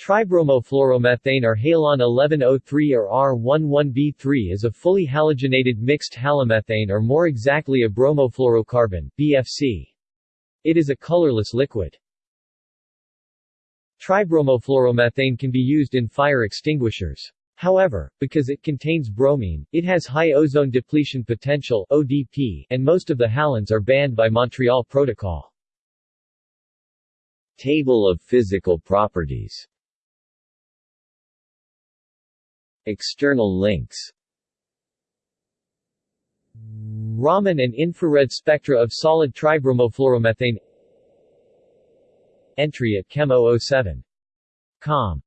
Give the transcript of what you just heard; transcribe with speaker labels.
Speaker 1: Tribromofluoromethane or halon 1103 or R11B3 is a fully halogenated mixed halomethane or more exactly a bromofluorocarbon BFC. It is a colorless liquid. Tribromofluoromethane can be used in fire extinguishers. However, because it contains bromine, it has high ozone depletion potential ODP, and most of the halones are banned by Montreal Protocol.
Speaker 2: Table of physical properties External links.
Speaker 1: Raman and infrared spectra of solid tribromofluoromethane Entry at Chem 007. Com